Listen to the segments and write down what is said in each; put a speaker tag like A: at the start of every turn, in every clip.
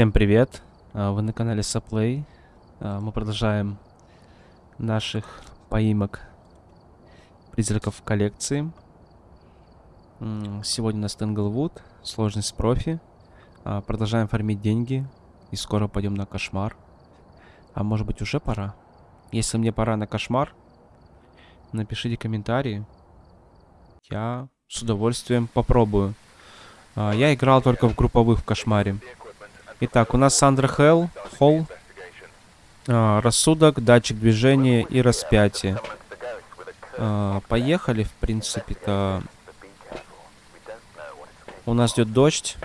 A: Всем привет! А, Вы на канале Саплей. А, Мы продолжаем наших поимок призраков коллекции. Сегодня у нас Тенглвуд, сложность профи. А, Продолжаем фармить деньги и скоро пойдем на кошмар. А может быть уже пора? Если мне пора на кошмар, напишите комментарии. Я с удовольствием попробую. Я играл только в групповых в кошмаре. Итак, у нас Сандра Хелл, Холл, а, рассудок, датчик движения и распятие. А, поехали, в принципе-то. У нас идет дождь.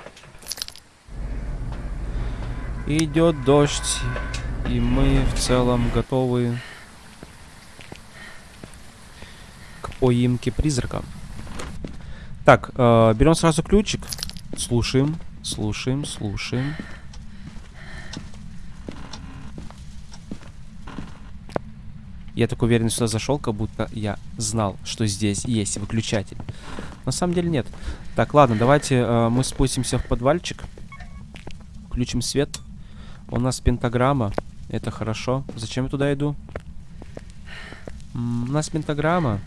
A: Идет дождь, и мы в целом готовы к поимке призрака. Так, э, берем сразу ключик, слушаем, слушаем, слушаем. Я так уверен сюда зашел, как будто я знал, что здесь есть выключатель. На самом деле нет. Так, ладно, давайте э, мы спустимся в подвальчик. Включим свет. У нас пентаграмма. Это хорошо. Зачем я туда иду? М, у нас пентаграмма.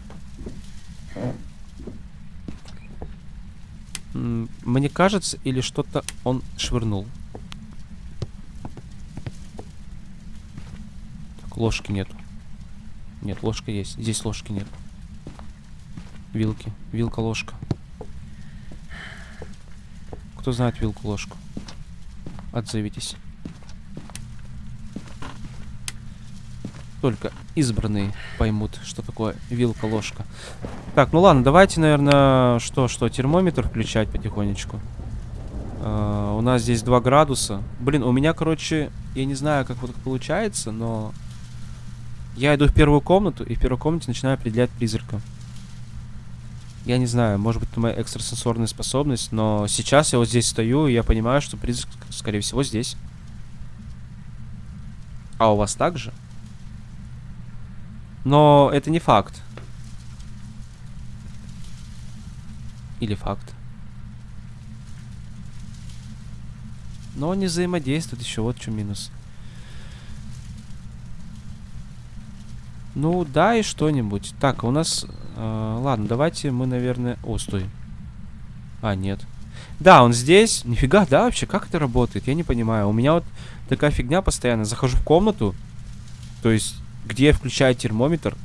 A: Мне кажется, или что-то он швырнул. Так, ложки нету. Нет, ложка есть. Здесь ложки нет. Вилки. Вилка, ложка. Кто знает вилку, ложку? Отзовитесь. Только избранные поймут, что такое вилка, ложка. Так, ну ладно, давайте, наверное, что, что, термометр включать потихонечку. А, у нас здесь 2 градуса. Блин, у меня, короче, я не знаю, как вот получается, но... Я иду в первую комнату, и в первой комнате начинаю определять призрака. Я не знаю, может быть, это моя экстрасенсорная способность, но сейчас я вот здесь стою, и я понимаю, что призрак, скорее всего, здесь. А у вас так же? Но это не факт. Или факт. Но он не взаимодействует еще, вот чем минус. Ну, да, и что-нибудь. Так, у нас... э, ладно, давайте мы, наверное... О, стой. А, нет. Да, он здесь. Нифига, да, вообще, как это работает? Я не понимаю. У меня вот такая фигня постоянно. Захожу в комнату, то есть, где я включаю термометр,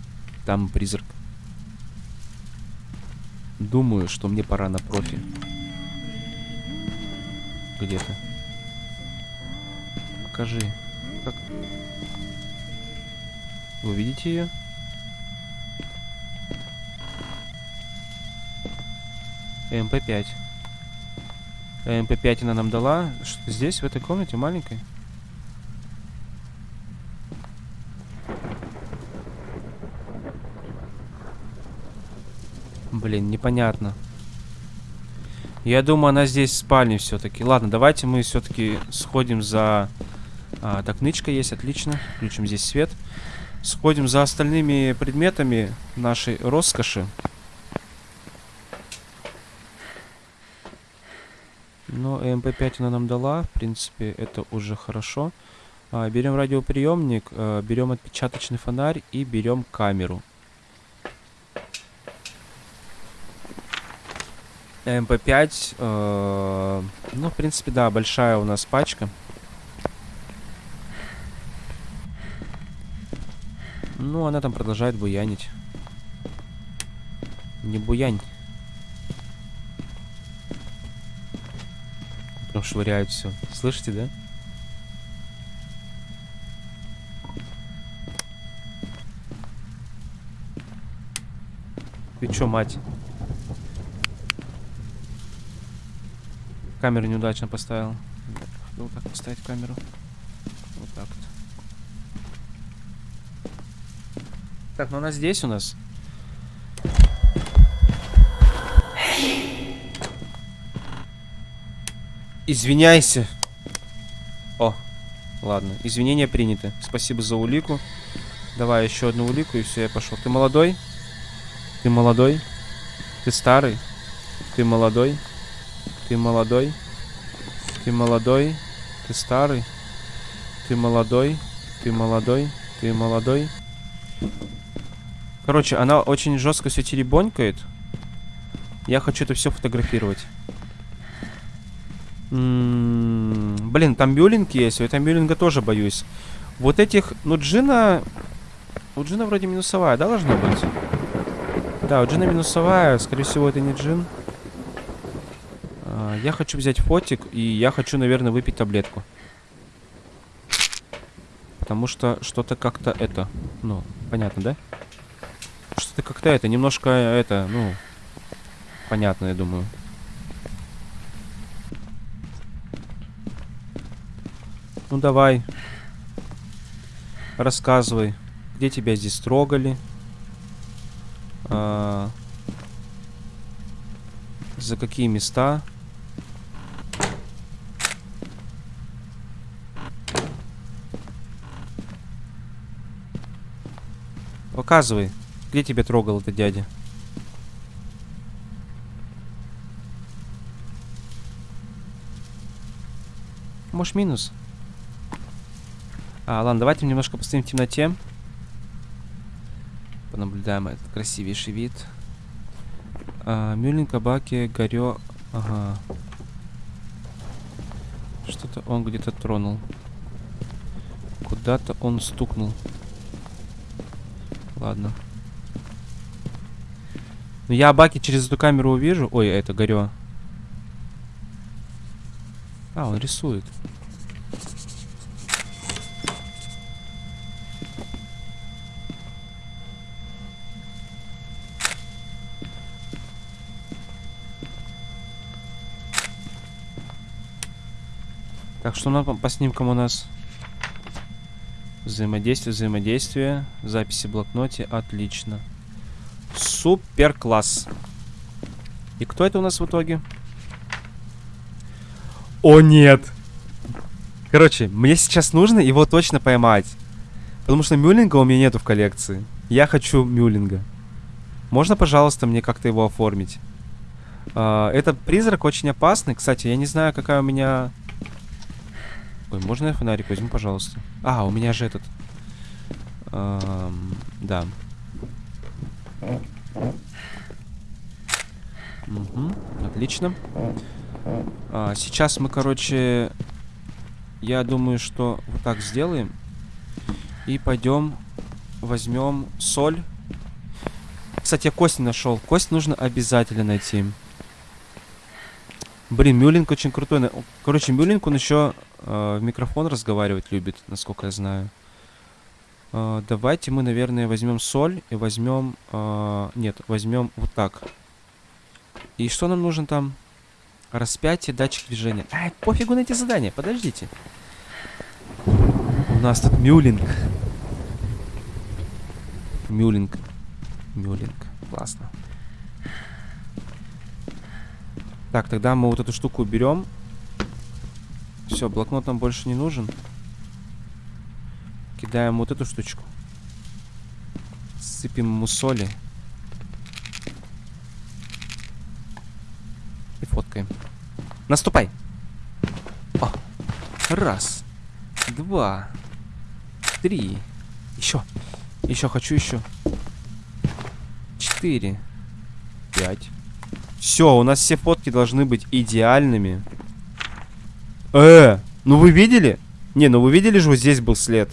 A: там призрак. Думаю, что мне пора на профи. Где-то. Покажи. Как... Вы видите ее? ЭМП5. МП5 она нам дала. Что здесь, в этой комнате маленькой? Блин, непонятно. Я думаю, она здесь в спальне все-таки. Ладно, давайте мы все-таки сходим за... А, так, нычка есть, отлично. Включим здесь свет. Сходим за остальными предметами нашей роскоши. Но ЭМП5 она нам дала. В принципе, это уже хорошо. А, берем радиоприемник, а, берем отпечаточный фонарь и берем камеру. ЭМП5. э, ну, в принципе, да, большая у нас пачка. Ну, она там продолжает буянить. Не буянь. Прям швыряют все. Слышите, да? Ты чё, мать? Камеру неудачно поставил. Вот так поставить камеру. Вот так вот. Так, ну она здесь у нас. Извиняйся. О, ладно. Извинения приняты. Спасибо за улику. Давай еще одну улику, и все, я пошел. Ты молодой? Ты молодой? Ты старый? Ты молодой? Ты молодой? Ты молодой? Ты старый. Ты молодой. Ты молодой. Ты молодой. Короче, она очень жестко все теребонькает. Я хочу это все фотографировать. М -м -м, блин, там мюлинг есть. У этого мюлинга тоже боюсь. Вот этих... Ну, Джина... У Джина вроде минусовая, да, должна быть? Да, у Джина минусовая. Скорее всего, это не Джин. А, я хочу взять фотик, и я хочу, наверное, выпить таблетку. Потому что что-то как-то это... Ну, понятно, да? Что-то как-то это, немножко это, ну... Понятно, я думаю. Ну, давай. Рассказывай. Где тебя здесь трогали? А... За какие места? Показывай, где тебя трогал этот дядя. Может, минус? А, ладно, давайте немножко постоим в темноте. Понаблюдаем этот красивейший вид. А, Мюлин, Кабаки, Горё... Ага. Что-то он где-то тронул. Куда-то он стукнул. Ладно. Ну, я Баки через эту камеру увижу. Ой, это Горё. А, он рисует. Так, что на, по снимкам у нас? Взаимодействие, взаимодействие. Записи в блокноте. Отлично. Супер класс. И кто это у нас в итоге? О, нет! Короче, мне сейчас нужно его точно поймать. Потому что мюллинга у меня нету в коллекции. Я хочу мюллинга. Можно, пожалуйста, мне как-то его оформить? Uh, этот призрак очень опасный. Кстати, я не знаю, какая у меня Ой, можно я фонарик возьму, пожалуйста? А, у меня же этот... Эм, да. Угу, отлично. А, сейчас мы, короче... Я думаю, что вот так сделаем. И пойдем возьмем соль. Кстати, я кость не нашел. Кость нужно обязательно найти. Блин, Мюлинг очень крутой. Короче, Мюлинг, он еще э, в микрофон разговаривать любит, насколько я знаю. Э, давайте мы, наверное, возьмем соль и возьмем... Э, нет, возьмем вот так. И что нам нужно там? Распятие, датчик движения. Ай, пофигу на эти задания, подождите. У нас тут Мюлинг. Мюлинг. Мюлинг. Классно. Так, тогда мы вот эту штуку уберем. Все, блокнот нам больше не нужен. Кидаем вот эту штучку. Сыпем ему соли. И фоткаем. Наступай! О! Раз. Два. Три. Еще. Еще хочу еще. Четыре. Пять. Все, у нас все фотки должны быть идеальными. Э, ну вы видели? Не, ну вы видели же, вот здесь был след.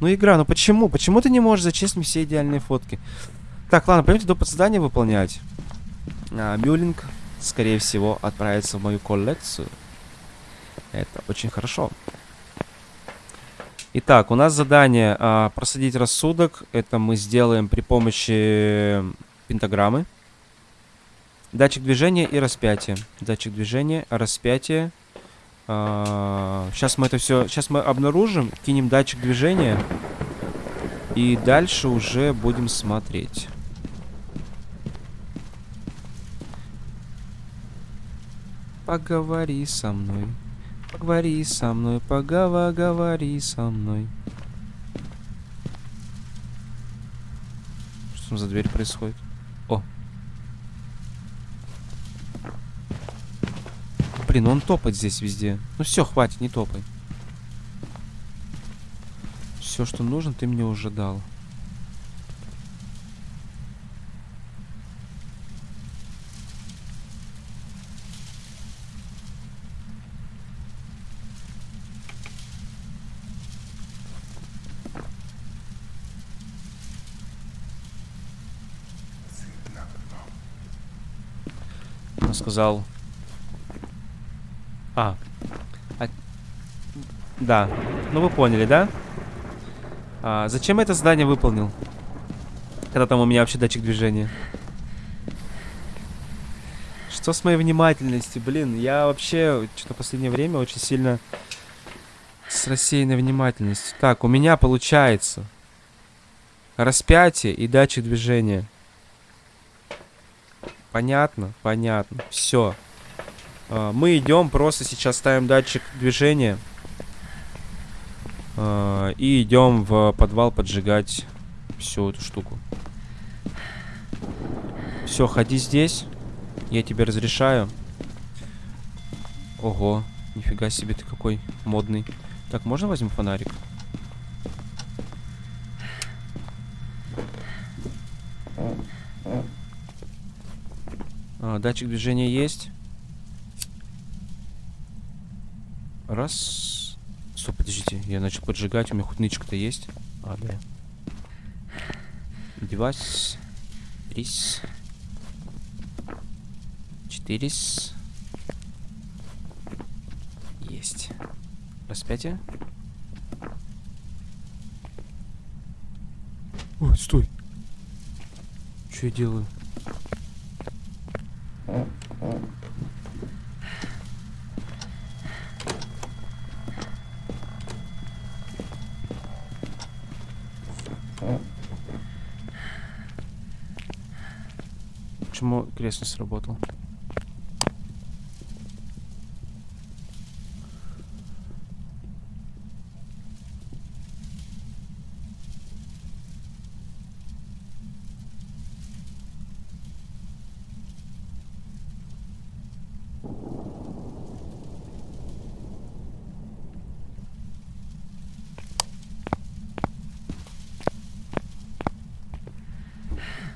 A: Ну игра, ну почему? Почему ты не можешь зачислить все идеальные фотки? Так, ладно, пойдемте до задания выполнять. А, скорее всего, отправится в мою коллекцию. Это очень хорошо. Итак, у нас задание а, просадить рассудок. Это мы сделаем при помощи пентаграммы. Датчик движения и распятие. Датчик движения, распятие. А, сейчас мы это все... Сейчас мы обнаружим, кинем датчик движения. И дальше уже будем смотреть. Поговори со мной. Поговори со мной, поговори со мной. Что там за дверь происходит? Ну он топает здесь везде. Ну все, хватит, не топай. Все, что нужно, ты мне уже дал. Он сказал... А. а... Да. Ну вы поняли, да? А, зачем я это задание выполнил? Когда там у меня вообще датчик движения. Что с моей внимательностью? Блин, я вообще что-то последнее время очень сильно с рассеянной внимательностью. Так, у меня получается распятие и датчик движения. Понятно? Понятно. Все. А, мы идем, просто сейчас ставим датчик движения. А, и идем в подвал поджигать всю эту штуку. Все, ходи здесь. Я тебе разрешаю. Ого, нифига себе ты какой модный. Так, можно возьму фонарик? А, датчик движения есть. Раз. Стоп, подождите. Я начал поджигать. У меня хоть нычка-то есть. А, да. Девайс. Трис. Четырис. Есть. Распятие. Ой, стой. Что я делаю? Почему крест не сработал?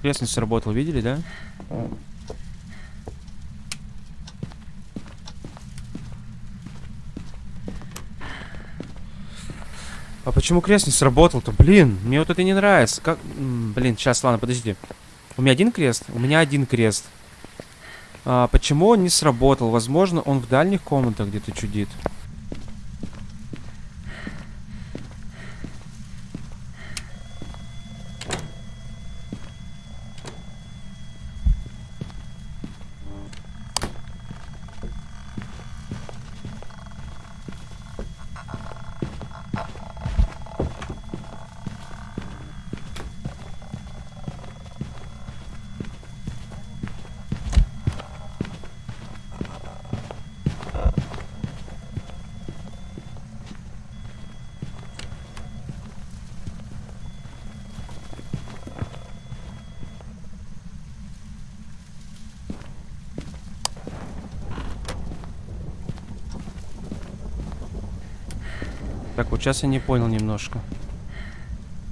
A: Крест не сработал, видели, да? А почему крест не сработал-то? Блин, мне вот это не нравится. Как... Блин, сейчас, ладно, подожди. У меня один крест? У меня один крест. А, почему он не сработал? Возможно, он в дальних комнатах где-то чудит. Так, вот сейчас я не понял немножко.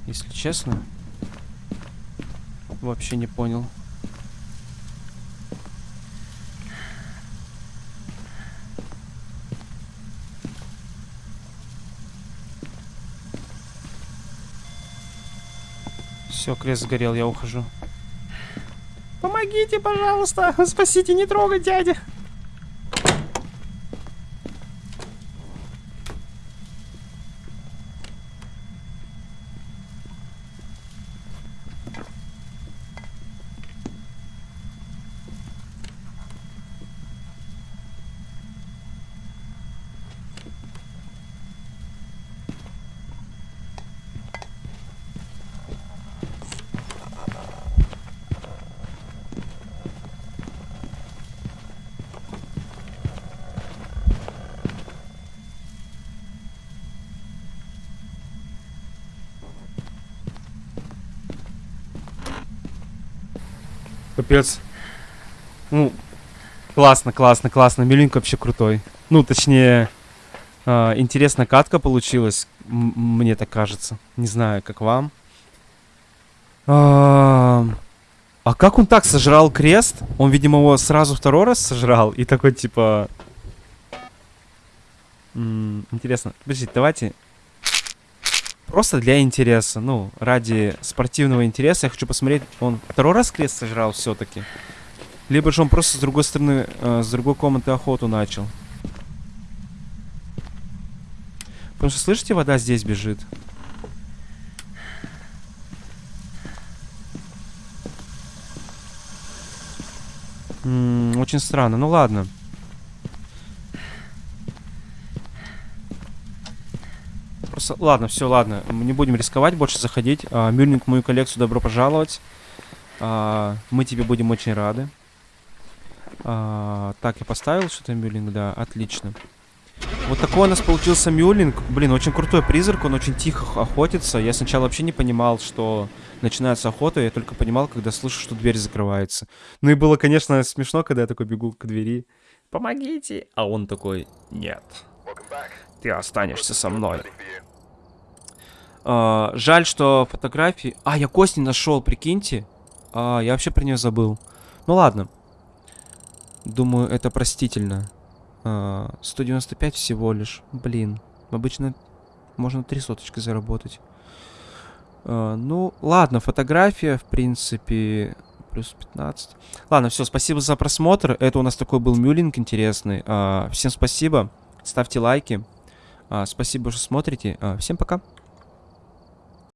A: Если честно. Вообще не понял. Все, крест сгорел, я ухожу. Помогите, пожалуйста! Спасите, не трогай, дядя! Капец. Ну, Классно, классно, классно. Мюлинг вообще крутой. Ну, точнее, э, интересная катка получилась. Мне так кажется. Не знаю, как вам. А, а как он так сожрал крест? Он, видимо, его сразу второй раз сожрал. И такой, типа... М -м, интересно. Подождите, давайте... Просто для интереса. Ну, ради спортивного интереса я хочу посмотреть. Он второй раз крест сожрал все-таки. Либо же он просто с другой стороны, э, с другой комнаты охоту начал. Потому что, слышите, вода здесь бежит. М -м, очень странно. Ну ладно. Просто, ладно, все, ладно. Мы не будем рисковать, больше заходить. А, Мюльник, мою коллекцию, добро пожаловать. А, мы тебе будем очень рады. А, так, я поставил что-то Мюллинг, да, отлично. Вот такой у нас получился Мюллинг. Блин, очень крутой призрак, он очень тихо охотится. Я сначала вообще не понимал, что начинается охота, я только понимал, когда слышу, что дверь закрывается. Ну и было, конечно, смешно, когда я такой бегу к двери. Помогите! А он такой, нет. Ты останешься со мной. А, жаль, что фотографии... А, я кость не нашел, прикиньте. А, я вообще про нее забыл. Ну ладно. Думаю, это простительно. А, 195 всего лишь. Блин. Обычно можно три соточки заработать. А, ну, ладно, фотография, в принципе, плюс 15. Ладно, все, спасибо за просмотр. Это у нас такой был мюлинг интересный. А, всем спасибо. Ставьте лайки. А, спасибо, что смотрите. А, всем пока.